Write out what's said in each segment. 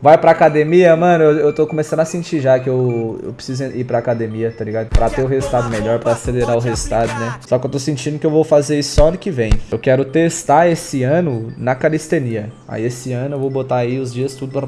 Vai pra academia, mano, eu, eu tô começando a sentir já que eu, eu preciso ir pra academia, tá ligado? Pra ter o resultado melhor, pra acelerar o resultado, né? Só que eu tô sentindo que eu vou fazer isso só ano que vem. Eu quero testar esse ano na calistenia. Aí esse ano eu vou botar aí os dias tudo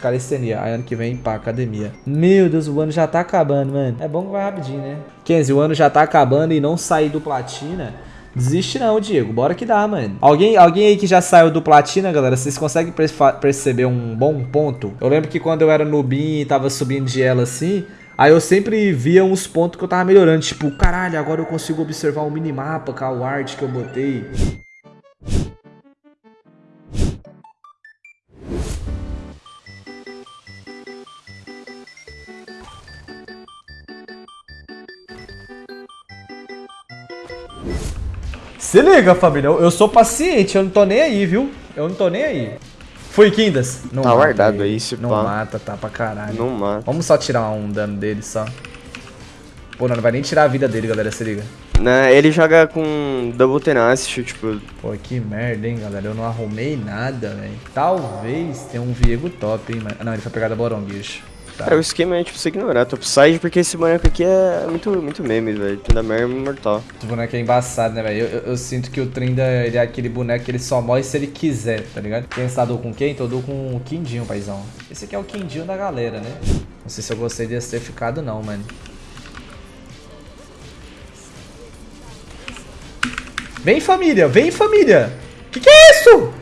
calistenia. Aí ano que vem pra academia. Meu Deus, o ano já tá acabando, mano. É bom que vai rapidinho, né? Kenzie, o ano já tá acabando e não sair do platina... Desiste não, Diego. Bora que dá, mano. Alguém, alguém aí que já saiu do Platina, galera, vocês conseguem perceber um bom ponto? Eu lembro que quando eu era noobinho e tava subindo de ela assim... Aí eu sempre via uns pontos que eu tava melhorando. Tipo, caralho, agora eu consigo observar o minimapa com o art que eu botei. Se liga, família. Eu, eu, sou paciente, eu não tô nem aí, viu? Eu não tô nem aí. Fui, Kindas. Não tá guardado aí, se Não pá. mata, tá pra caralho. Não mata. Vamos só tirar um dano dele, só. Pô, não, não vai nem tirar a vida dele, galera, se liga. Não, ele joga com Double Tenacity, tipo... Pô, que merda, hein, galera. Eu não arrumei nada, velho. Talvez tenha um Viego top, hein, mano. Não, ele foi pegar da Boronguish. Tá. Cara, o esquema é tipo você ignorar topside, porque esse boneco aqui é muito, muito meme, velho. Trinda é mortal. Esse boneco é embaçado, né, velho? Eu, eu, eu, sinto que o Trinda ele é aquele boneco que ele só morre se ele quiser, tá ligado? Quem estadou com quem? Todo com o Quindinho, paizão. Esse aqui é o Quindinho da galera, né? Não sei se eu gostei desse ter ficado, não, mano. Vem, família! Vem, família! Que que é isso?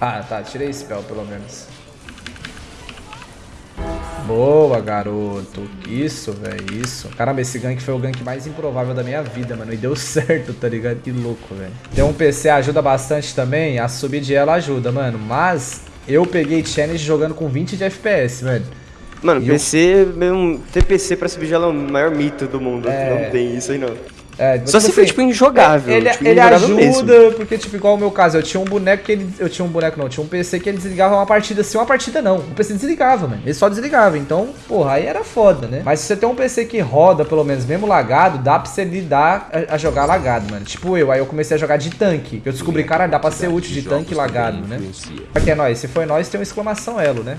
Ah, tá. Tirei esse spell, pelo menos. Boa, garoto. Isso, velho. Isso. Caramba, esse gank foi o gank mais improvável da minha vida, mano. E deu certo, tá ligado? Que louco, velho. Ter um PC ajuda bastante também. A subir de ela ajuda, mano. Mas eu peguei challenge jogando com 20 de FPS, velho. Mano, e PC, eu... mesmo, ter PC pra subir de ela é o maior mito do mundo. É... Não tem isso aí, não. É, Só tipo se assim, tipo, injogável. Ele, tipo, ele injogável ajuda, mesmo. porque, tipo, igual o meu caso, eu tinha um boneco que ele. Eu tinha um boneco, não, tinha um PC que ele desligava uma partida assim, uma partida não. O PC desligava, mano. Ele só desligava. Então, porra, aí era foda, né? Mas se você tem um PC que roda, pelo menos, mesmo lagado, dá pra você lidar a, a jogar lagado, mano. Tipo eu, aí eu comecei a jogar de tanque. Eu descobri, cara, dá pra ser útil de tanque lagado, né? Aqui é nóis. Se foi nós, tem uma exclamação elo, né?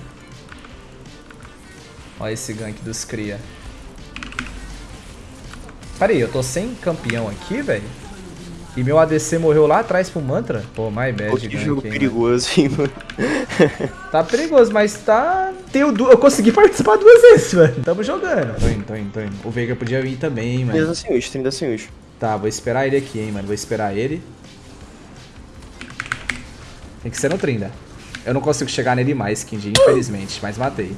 Olha esse gank dos cria. Pera aí, eu tô sem campeão aqui, velho? E meu ADC morreu lá atrás pro Mantra? Pô, my bad. Pô, que jogo perigoso, hein, mano. tá perigoso, mas tá... Tenho du... Eu consegui participar duas vezes, mano. Tamo jogando. Tô indo, tô indo, tô indo. O Veiga podia vir também, mano. 30 sem ult, 30 sem ult. Tá, vou esperar ele aqui, hein, mano. Vou esperar ele. Tem que ser no Trinda. Eu não consigo chegar nele mais, Kindy, infelizmente. Mas matei.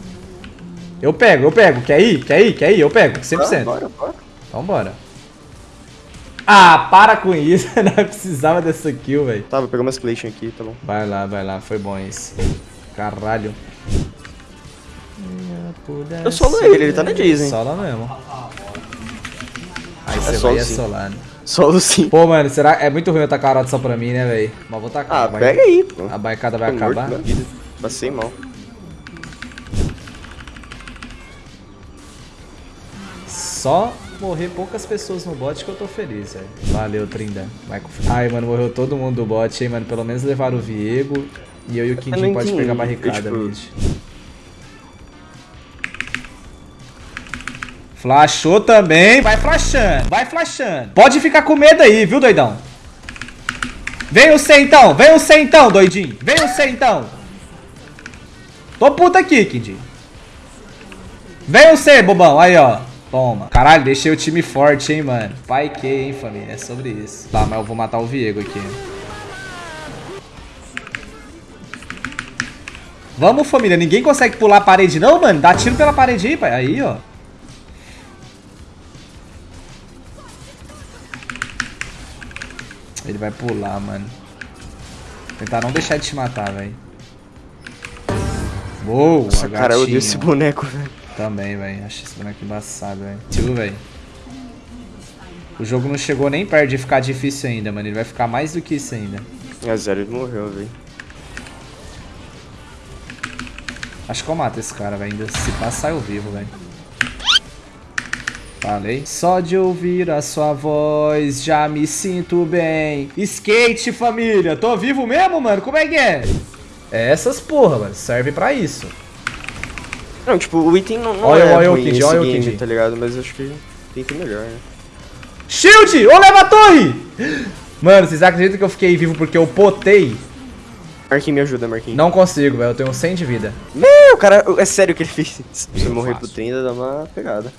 Eu pego, eu pego. Quer ir? Quer ir? Quer ir? Eu pego, 100%. Ah, bora, bora. Então bora. Ah, para com isso. Não precisava dessa kill, velho. Tá, vou pegar umas Clation aqui, tá bom. Vai lá, vai lá. Foi bom isso. Caralho. Eu solo ele, ele tá na Disney. Solo mesmo. Aí é você vai solar, né? Solo sim. Pô, mano, será é muito ruim eu tacar a só pra mim, né, velho? Mas vou tacar. Ah, pega aí, pô. A baicada vai Tô acabar. Morto, Passei mal. Só morrer poucas pessoas no bot que eu tô feliz, velho. Valeu, Trinda. Vai com... Ai, mano, morreu todo mundo do bot, hein, mano. Pelo menos levaram o Viego. E eu e o Quintin pode pegar a barricada, tipo... mid. Flashou também. Vai flashando, vai flashando. Pode ficar com medo aí, viu, doidão? Vem o C então, vem o C então, doidinho. Vem o C então. Tô puta aqui, Kid. Vem o C, bobão. Aí, ó. Toma. Caralho, deixei o time forte, hein, mano. Pai que, hein, família. É sobre isso. Tá, mas eu vou matar o Viego aqui. Vamos, família. Ninguém consegue pular a parede, não, mano? Dá tiro pela parede aí, pai. Aí, ó. Ele vai pular, mano. Tentar não deixar de te matar, velho. Boa, Nossa, cara, eu odeio esse boneco, velho. Também, velho. Acho esse boneco embaçado, velho. Tio, velho. O jogo não chegou nem perto de ficar difícil ainda, mano. Ele vai ficar mais do que isso ainda. É zero, ele morreu, velho. Acho que eu mato esse cara, velho. Ainda se passar eu vivo, velho. Falei. Só de ouvir a sua voz, já me sinto bem. Skate, família. Tô vivo mesmo, mano? Como é que é? É essas porra, mano. Serve pra isso. Não, tipo, o item não, não olha, é olha ruim o Kid, olha o Kid. tá ligado? Mas eu acho que tem que melhor, né? Shield! Ô, leva a torre! Mano, vocês acreditam que eu fiquei vivo porque eu potei? Marquinhos, me ajuda, Marquinhos. Não consigo, velho. Eu tenho 100 de vida. Meu, cara, é sério que ele fez. Se você morrer pro 30, dá uma pegada.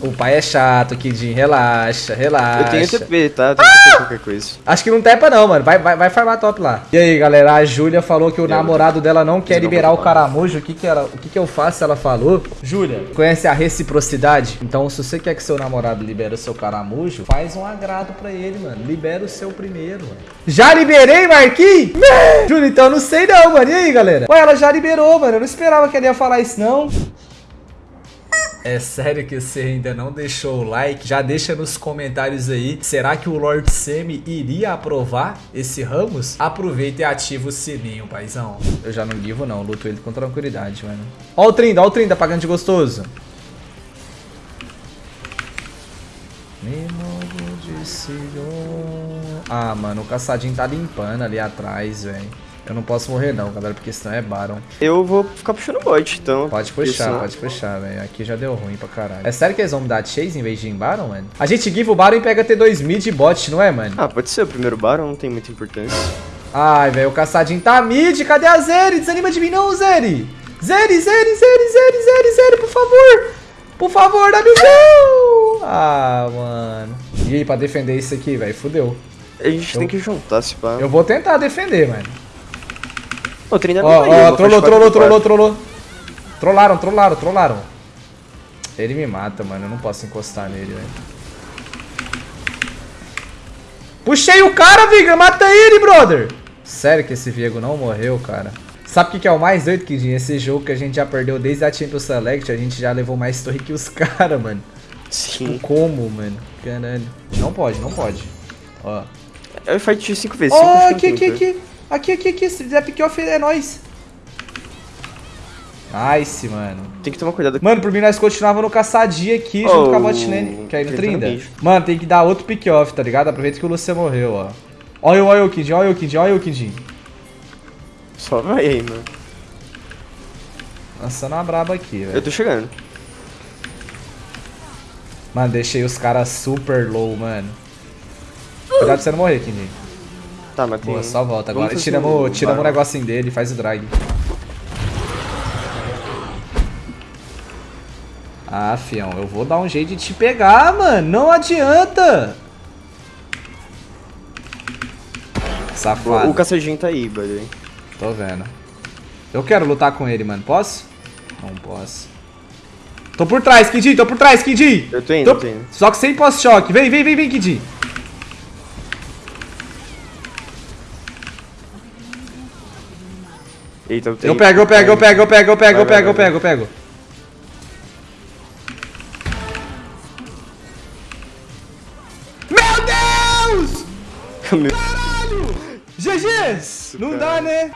O pai é chato, Kidin. Relaxa, relaxa. Eu tenho TP, tá? Eu tenho ah! TP qualquer coisa. Acho que não tepa não, mano. Vai, vai, vai farmar top lá. E aí, galera, a Júlia falou que o eu namorado dela não quer liberar o caramujo. O que que, ela, o que que eu faço? Ela falou. Júlia, conhece a reciprocidade? Então, se você quer que seu namorado libere o seu caramujo, faz um agrado pra ele, mano. Libera o seu primeiro, mano. Já liberei, Marquinhos? Júlia, então não sei não, mano. E aí, galera? Ué, ela já liberou, mano. Eu não esperava que ele ia falar isso, não. É sério que você ainda não deixou o like? Já deixa nos comentários aí. Será que o Lord Semi iria aprovar esse Ramos? Aproveita e ativa o sininho, paizão. Eu já não livro não, luto ele com tranquilidade, mano. Ó o Trinda, ó o Trinda pagando de gostoso. Ah, mano, o caçadinho tá limpando ali atrás, velho. Eu não posso morrer não, galera, porque senão é Baron. Eu vou ficar puxando bot, então. Pode puxar, isso... pode puxar, velho. Aqui já deu ruim pra caralho. É sério que eles vão me dar chase em vez de ir em Baron, mano? A gente give o Baron e pega T2 mid e bot, não é, mano? Ah, pode ser o primeiro Baron, não tem muita importância. Ai, velho, o caçadinho tá mid. Cadê a Zeri? Desanima de mim não, Zeri. Zeri, Zeri, Zeri, Zeri, Zeri, Zeri, por favor. Por favor, WZ! Ah, mano. E aí, pra defender isso aqui, velho, fudeu. A gente eu... tem que juntar, se pá. Eu vou tentar defender, mano. O ó, ó, trollou, trollou, trollou, trollou. Trollaram, trollaram, trollaram. Ele me mata, mano. Eu não posso encostar nele, velho. Puxei o cara, Viga. Mata ele, brother. Sério que esse Viego não morreu, cara. Sabe o que, que é o mais doido, Kidinho? Esse jogo que a gente já perdeu desde a Champions Select, a gente já levou mais torre que os caras, mano. Sim. Tipo, como, mano? Caralho. Não pode, não pode. Ó. Eu fight 5 vezes. Ó, aqui, aqui, aqui. Aqui, aqui, aqui. Se fizer pick-off, é nóis. Nice, mano. Tem que tomar cuidado. Mano, por mim nós continuava no caçadia aqui, oh, junto com a botlane, que é no Trinda. Mano, tem que dar outro pick-off, tá ligado? Aproveita que o Lucia morreu, ó. Olha o, olha o Kid, olha o Kid, olha o Kid. Só vai aí, mano. Lançando uma braba aqui, velho. Eu tô chegando. Mano, deixei os caras super low, mano. Cuidado pra você não morrer, Kid. Tá, mas tem... Boa, só volta agora. Tiramos, um... tiramos o negocinho dele, faz o drag. Ah, fião, eu vou dar um jeito de te pegar, mano. Não adianta. Safado. O, o cacejinho tá aí, buddy. Tô vendo. Eu quero lutar com ele, mano. Posso? Não posso. Tô por trás, Kid. Tô por trás, Kid. Eu tô indo, tô... tô indo. Só que sem pós-choque. Vem, vem, vem, vem, Kid. Eita, eu tenho. Eu pego, eu pego, eu pego, eu pego, eu pego, eu pego, eu pego, eu pego. Meu Deus! Caralho! GG! Não dá, né?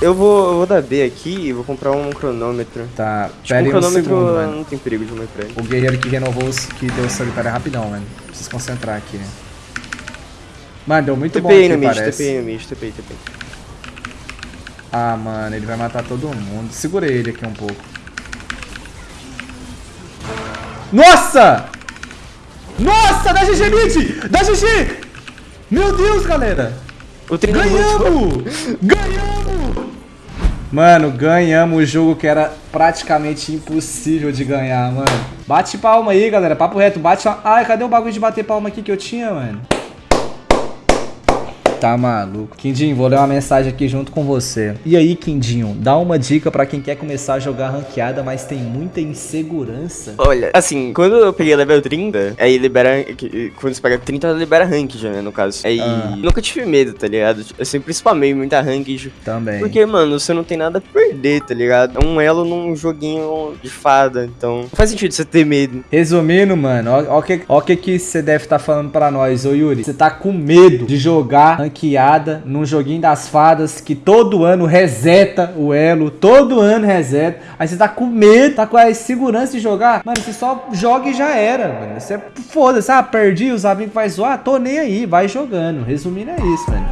Eu vou, eu vou dar B aqui e vou comprar um cronômetro. Tá, tipo, pera um cronômetro um segundo, não tem perigo de ele. O guerreiro que renovou os que deu o solitário é rapidão, mano. Preciso concentrar aqui, né? Mano, deu muito TPI bom aqui, no mid, parece. TPI no mid, TPI, TPI. Ah, mano, ele vai matar todo mundo. Segura ele aqui um pouco. Nossa! Nossa, dá GG mid! Dá GG! Meu Deus, galera! Ganhamos! Ganhamos! Mano, ganhamos o jogo que era praticamente impossível de ganhar, mano. Bate palma aí, galera. Papo reto, bate... Ai, cadê o bagulho de bater palma aqui que eu tinha, mano? Tá maluco. Quindinho, vou ler uma mensagem aqui junto com você. E aí, Quindinho, dá uma dica pra quem quer começar a jogar ranqueada, mas tem muita insegurança. Olha, assim, quando eu peguei level 30, aí libera. Quando você pega 30, libera rank já, né, no caso. Aí ah. nunca tive medo, tá ligado? Eu sempre spamei muita rank. Também. Porque, mano, você não tem nada a perder, tá ligado? É um elo num joguinho de fada, então. Não faz sentido você ter medo. Resumindo, mano, ó o que, ó que, que você deve estar tá falando pra nós, ô Yuri. Você tá com medo de jogar ranqueada num joguinho das fadas que todo ano reseta o elo, todo ano reseta. Aí você tá com medo, tá com a segurança de jogar. Mano, você só joga e já era, mano. Você foda-se, ah, perdi, os amigos vai zoar, tô nem aí, vai jogando. Resumindo é isso, mano.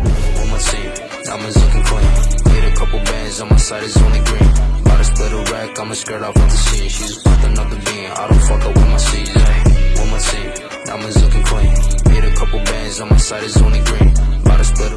split my team. Now I'm looking clean. Made a couple bands on my side It's only green. About to split